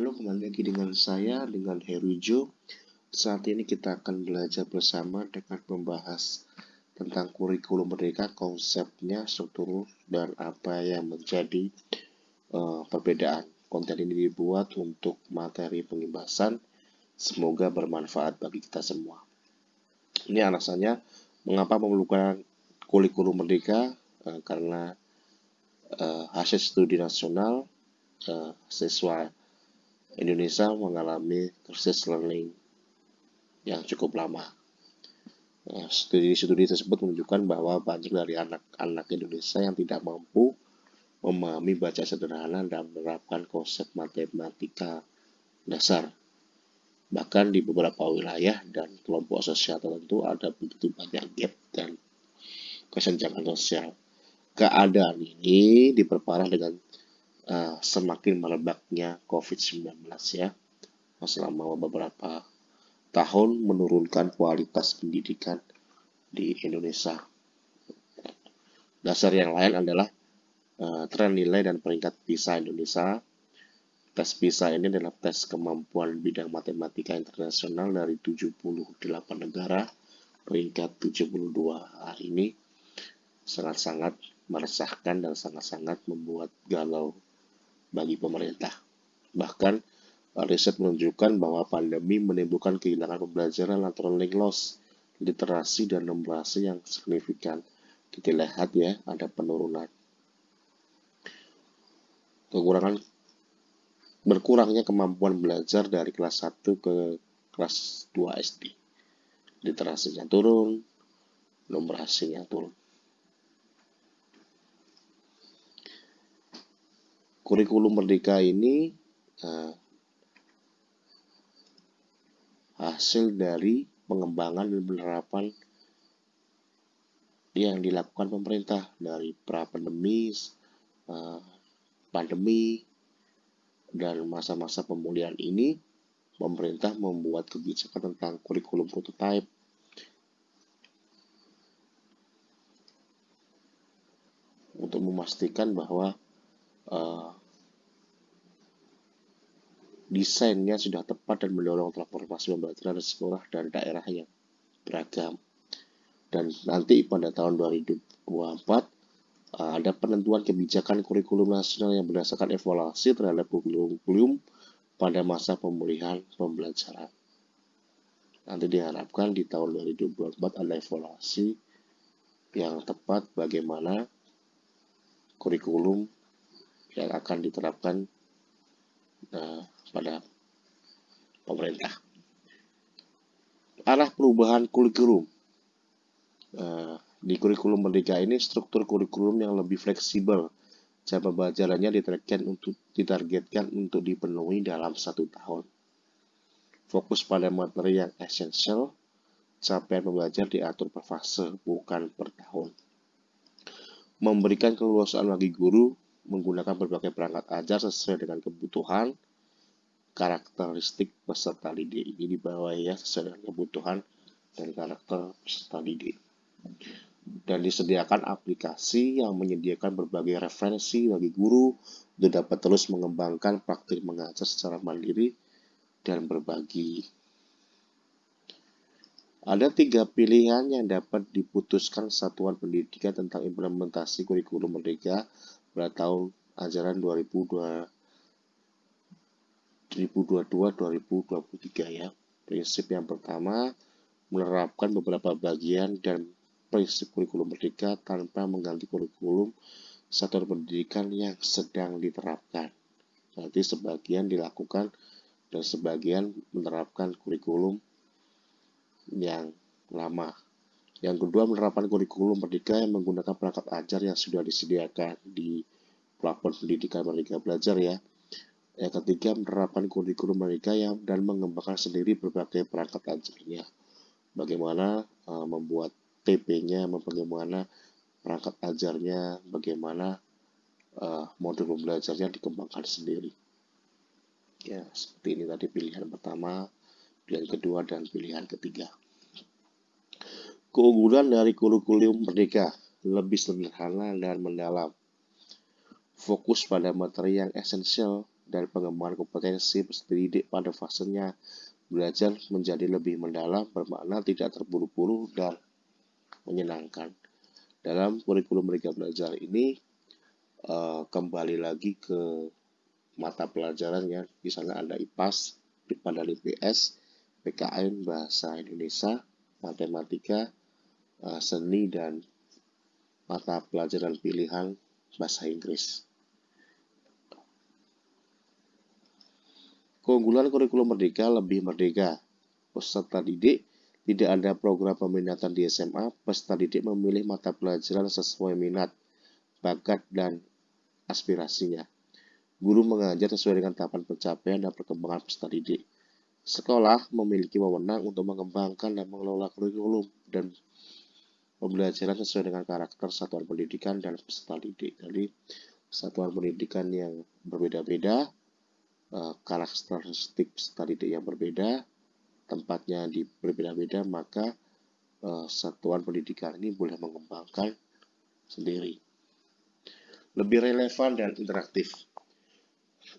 Halo, kembali lagi dengan saya, dengan Herujo. Saat ini kita akan belajar bersama dengan membahas tentang kurikulum merdeka, konsepnya, struktur, dan apa yang menjadi uh, perbedaan. Konten ini dibuat untuk materi pengibasan, semoga bermanfaat bagi kita semua. Ini alasannya mengapa memerlukan kurikulum merdeka, uh, karena uh, hasil studi nasional uh, siswa Indonesia mengalami krisis learning yang cukup lama. Studi-studi tersebut menunjukkan bahwa banyak dari anak-anak Indonesia yang tidak mampu memahami baca sederhana dan menerapkan konsep matematika dasar. Bahkan di beberapa wilayah dan kelompok sosial tertentu ada begitu banyak gap dan kesenjangan sosial. Keadaan ini diperparah dengan uh, semakin merebaknya COVID-19 ya selama beberapa tahun menurunkan kualitas pendidikan di Indonesia. Dasar yang lain adalah uh, tren nilai dan peringkat PISA Indonesia. Tes PISA ini adalah tes kemampuan bidang matematika internasional dari 78 negara. Peringkat 72 hari ini sangat-sangat meresahkan dan sangat-sangat membuat galau bagi pemerintah. Bahkan, riset menunjukkan bahwa pandemi menimbulkan kehilangan pembelajaran atau learning loss, literasi dan numerasi yang signifikan. Kita lihat ya, ada penurunan. Kekurangan berkurangnya kemampuan belajar dari kelas 1 ke kelas 2 SD. Literasinya turun, numerasinya turun. Kurikulum merdeka ini uh, hasil dari pengembangan dan penerapan yang dilakukan pemerintah dari pra pandemi, uh, pandemi, dan masa-masa pemulihan ini, pemerintah membuat kebijakan tentang kurikulum prototype untuk memastikan bahwa uh, desainnya sudah tepat dan mendorong transformasi pembelajaran sekolah dan daerah yang beragam. Dan nanti pada tahun 2024 uh, ada penentuan kebijakan kurikulum nasional yang berdasarkan evaluasi terhadap kurikulum pada masa pemulihan pembelajaran. Nanti diharapkan di tahun 2024 ada evaluasi yang tepat bagaimana kurikulum yang akan diterapkan uh, pada pemerintah. Arah perubahan kurikulum. Uh, di kurikulum merdeka ini struktur kurikulum yang lebih fleksibel. Jam pembelajarannya ditargetkan untuk ditargetkan untuk dipenuhi dalam satu tahun. Fokus pada materi yang esensial, capaian pembelajar diatur per fase, bukan per tahun. Memberikan keleluasaan bagi guru menggunakan berbagai perangkat ajar sesuai dengan kebutuhan, karakteristik peserta didik ini dibawa ya sesuai kebutuhan dan karakter peserta didik dan disediakan aplikasi yang menyediakan berbagai referensi bagi guru untuk dapat terus mengembangkan praktik mengajar secara mandiri dan berbagi. Ada tiga pilihan yang dapat diputuskan satuan pendidikan tentang implementasi kurikulum merdeka pada tahun ajaran 2020 2022-2023 ya. Prinsip yang pertama, menerapkan beberapa bagian dan prinsip kurikulum merdeka tanpa mengganti kurikulum satuan pendidikan yang sedang diterapkan. Nanti sebagian dilakukan dan sebagian menerapkan kurikulum yang lama. Yang kedua, menerapkan kurikulum merdeka yang menggunakan perangkat ajar yang sudah disediakan di platform pendidikan Merdeka Belajar ya. Yang ketiga, menerapkan kurikulum mereka yang dan mengembangkan sendiri berbagai perangkat ajarnya. Bagaimana uh, membuat TP-nya, bagaimana perangkat ajarnya, bagaimana uh, modul pembelajarnya dikembangkan sendiri. Ya, seperti ini tadi pilihan pertama, pilihan kedua, dan pilihan ketiga. Keunggulan dari kurikulum merdeka lebih sederhana dan mendalam. Fokus pada materi yang esensial dan pengembangan kompetensi peserta didik pada fasenya belajar menjadi lebih mendalam, bermakna, tidak terburu-buru, dan menyenangkan. Dalam kurikulum mereka belajar ini, uh, kembali lagi ke mata pelajaran ya, di ada IPAS, IPA dan IPS, PKN, Bahasa Indonesia, Matematika, uh, Seni, dan mata pelajaran pilihan Bahasa Inggris. Keunggulan kurikulum merdeka lebih merdeka. Peserta didik tidak ada program peminatan di SMA, peserta didik memilih mata pelajaran sesuai minat, bakat, dan aspirasinya. Guru mengajar sesuai dengan tahapan pencapaian dan perkembangan peserta didik. Sekolah memiliki wewenang untuk mengembangkan dan mengelola kurikulum dan pembelajaran sesuai dengan karakter satuan pendidikan dan peserta didik. Jadi, satuan pendidikan yang berbeda-beda uh, karakteristik studi yang berbeda, tempatnya di berbeda-beda, maka uh, satuan pendidikan ini boleh mengembangkan sendiri. Lebih relevan dan interaktif.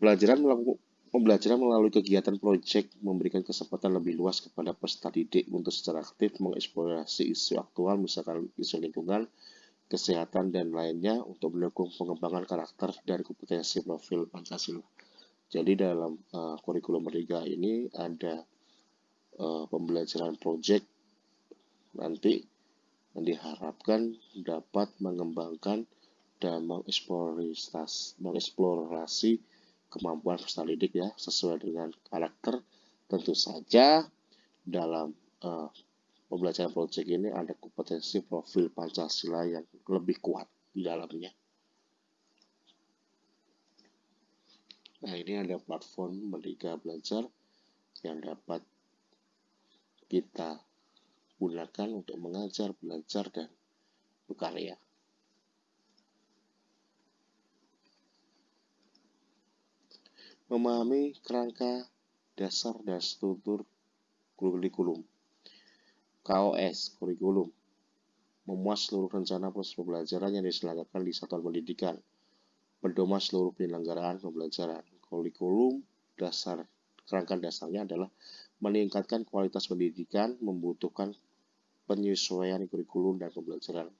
Pelajaran melakukan Pembelajaran melalui kegiatan proyek memberikan kesempatan lebih luas kepada peserta didik untuk secara aktif mengeksplorasi isu aktual, misalkan isu lingkungan, kesehatan, dan lainnya untuk mendukung pengembangan karakter dan kompetensi profil Pancasila. Jadi dalam uh, kurikulum merdeka ini ada uh, pembelajaran project nanti yang diharapkan dapat mengembangkan dan mengeksplorasi, kemampuan peserta didik ya sesuai dengan karakter tentu saja dalam uh, pembelajaran project ini ada kompetensi profil Pancasila yang lebih kuat di dalamnya. Nah, ini ada platform Merdeka Belajar yang dapat kita gunakan untuk mengajar, belajar, dan berkarya. Memahami kerangka dasar dan struktur kurikulum. KOS, kurikulum. Memuas seluruh rencana proses pembelajaran yang diselenggarakan di satuan pendidikan. Pedoman seluruh penyelenggaraan pembelajaran kurikulum dasar kerangka dasarnya adalah meningkatkan kualitas pendidikan membutuhkan penyesuaian kurikulum dan pembelajaran.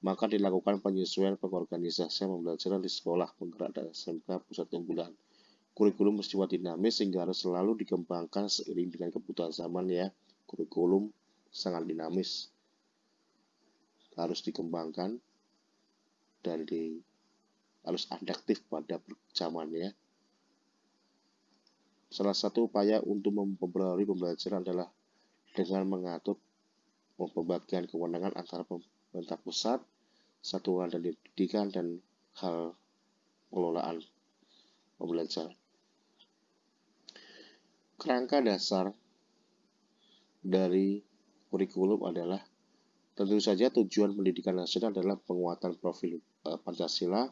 Maka dilakukan penyesuaian pengorganisasian pembelajaran di sekolah, penggerak dan SMK pusat unggulan. Kurikulum mesti dinamis sehingga harus selalu dikembangkan seiring dengan kebutuhan zaman ya. Kurikulum sangat dinamis. Harus dikembangkan dan di harus adaptif pada zamannya Salah satu upaya untuk mempengaruhi pembelajaran adalah dengan mengatur pembagian kewenangan antara pemerintah pusat, satuan dan pendidikan, dan hal pengelolaan pembelajaran. Kerangka dasar dari kurikulum adalah tentu saja tujuan pendidikan nasional adalah penguatan profil eh, Pancasila,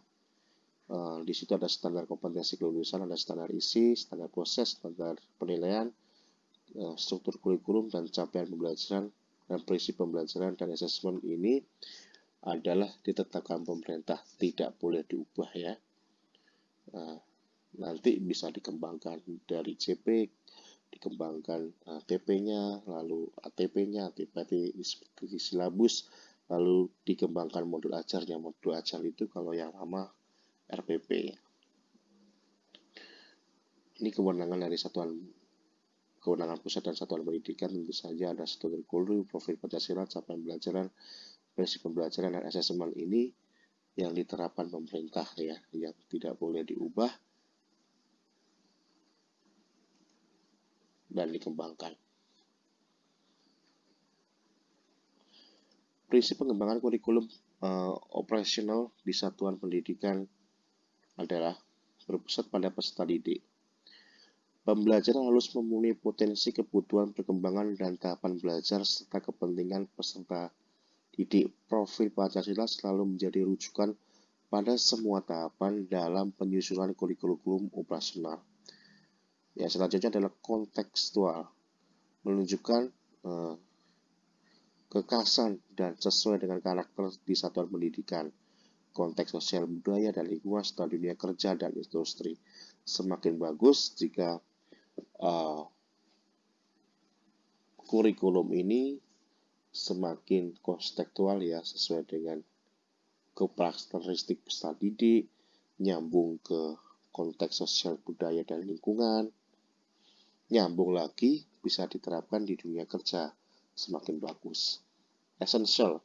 Uh, di situ ada standar kompetensi kelulusan, ada standar isi, standar proses, standar penilaian, uh, struktur kurikulum, dan capaian pembelajaran, dan prinsip pembelajaran dan asesmen ini adalah ditetapkan pemerintah, tidak boleh diubah ya. Uh, nanti bisa dikembangkan dari CP, dikembangkan TP-nya, lalu ATP-nya, ATP di silabus, lalu dikembangkan modul ajarnya. Modul ajar itu kalau yang lama RPP. Ini kewenangan dari satuan kewenangan pusat dan satuan pendidikan tentu saja ada satu kurikulum, profil Pancasila, capaian pembelajaran, prinsip pembelajaran dan asesmen ini yang diterapkan pemerintah ya, yang tidak boleh diubah dan dikembangkan. Prinsip pengembangan kurikulum uh, operasional di satuan pendidikan adalah berpusat pada peserta didik. Pembelajaran harus memenuhi potensi kebutuhan perkembangan dan tahapan belajar serta kepentingan peserta didik. Profil Pancasila selalu menjadi rujukan pada semua tahapan dalam penyusunan kurikulum operasional. Ya, selanjutnya adalah kontekstual, menunjukkan eh, kekasan dan sesuai dengan karakter di satuan pendidikan konteks sosial budaya dan lingkungan serta dunia kerja dan industri. semakin bagus jika uh, kurikulum ini semakin konstekstual ya sesuai dengan karakteristik peserta didik, nyambung ke konteks sosial budaya dan lingkungan, nyambung lagi bisa diterapkan di dunia kerja semakin bagus. Essential.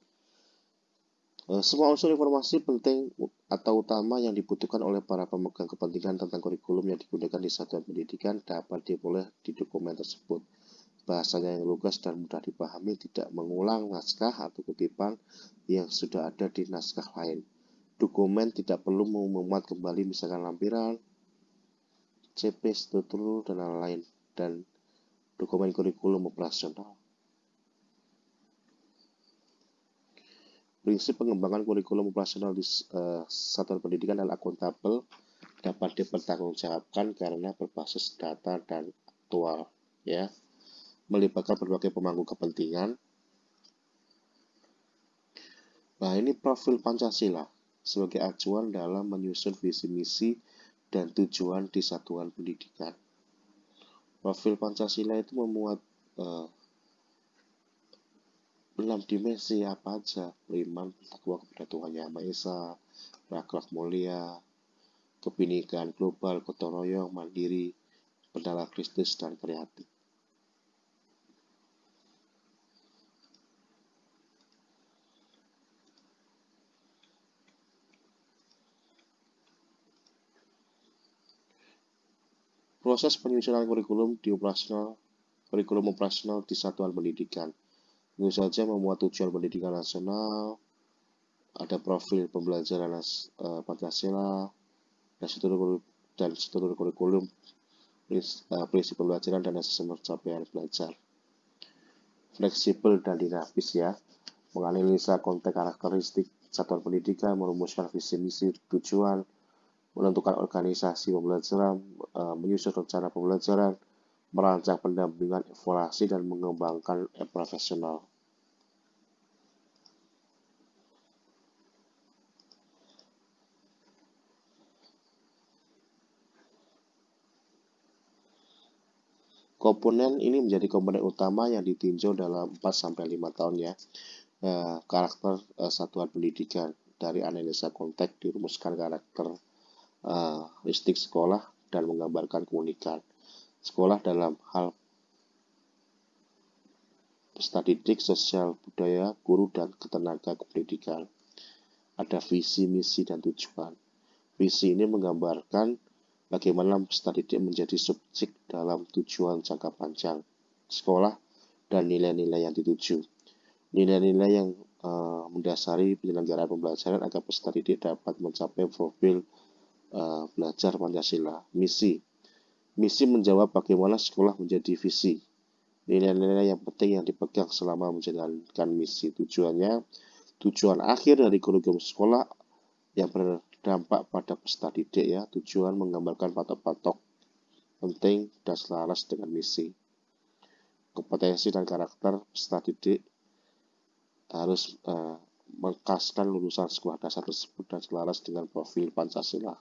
Eh, semua unsur informasi penting atau utama yang dibutuhkan oleh para pemegang kepentingan tentang kurikulum yang digunakan di satuan pendidikan dapat diperoleh di dokumen tersebut bahasanya yang lugas dan mudah dipahami, tidak mengulang naskah atau kutipan yang sudah ada di naskah lain. Dokumen tidak perlu memuat kembali misalkan lampiran, CP, struktur, dan lain-lain, dan dokumen kurikulum operasional. Prinsip pengembangan kurikulum operasional di uh, satuan pendidikan adalah akuntabel, dapat dipertanggungjawabkan karena berbasis data dan aktual. Ya, melibatkan berbagai pemangku kepentingan. Nah, ini profil Pancasila sebagai acuan dalam menyusun visi misi dan tujuan di satuan pendidikan. Profil Pancasila itu memuat uh, enam dimensi apa aja beriman takwa kepada Tuhan Yang Maha Esa berakhlak mulia kebinikan global gotong royong mandiri berdala Kristus dan kreatif Proses penyusunan kurikulum di operasional kurikulum operasional di satuan pendidikan. Tentu saja memuat tujuan pendidikan nasional, ada profil pembelajaran uh, Pancasila, dan struktur, dan struktur kurikulum, uh, prinsip pembelajaran dan asesmen pencapaian belajar. Fleksibel dan dinamis ya, menganalisa konteks karakteristik satuan pendidikan, merumuskan visi misi tujuan, menentukan organisasi pembelajaran, eh, menyusun rencana pembelajaran, merancang pendampingan evaluasi, dan mengembangkan e profesional. Komponen ini menjadi komponen utama yang ditinjau dalam 4-5 tahun ya. Eh, karakter eh, satuan pendidikan dari analisa konteks dirumuskan karakter uh, listik sekolah dan menggambarkan keunikan sekolah dalam hal peserta didik, sosial, budaya, guru, dan ketenaga kependidikan. Ada visi, misi, dan tujuan. Visi ini menggambarkan bagaimana peserta didik menjadi subjek dalam tujuan jangka panjang sekolah dan nilai-nilai yang dituju. Nilai-nilai yang uh, mendasari penyelenggaraan pembelajaran agar peserta didik dapat mencapai profil uh, belajar Pancasila. Misi. Misi menjawab bagaimana sekolah menjadi visi. Nilai-nilai yang penting yang dipegang selama menjalankan misi. Tujuannya, tujuan akhir dari kurikulum sekolah yang berdampak pada peserta didik ya. Tujuan menggambarkan patok-patok penting dan selaras dengan misi. Kompetensi dan karakter peserta didik harus uh, mengkaskan lulusan sekolah dasar tersebut dan selaras dengan profil Pancasila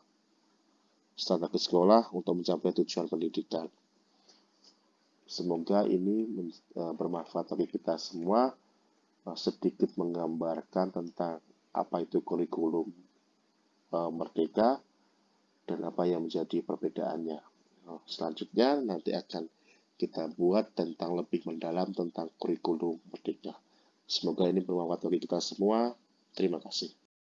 strategi sekolah untuk mencapai tujuan pendidikan. Semoga ini eh, bermanfaat bagi kita semua eh, sedikit menggambarkan tentang apa itu kurikulum eh, merdeka dan apa yang menjadi perbedaannya. Selanjutnya nanti akan kita buat tentang lebih mendalam tentang kurikulum merdeka. Semoga ini bermanfaat bagi kita semua. Terima kasih.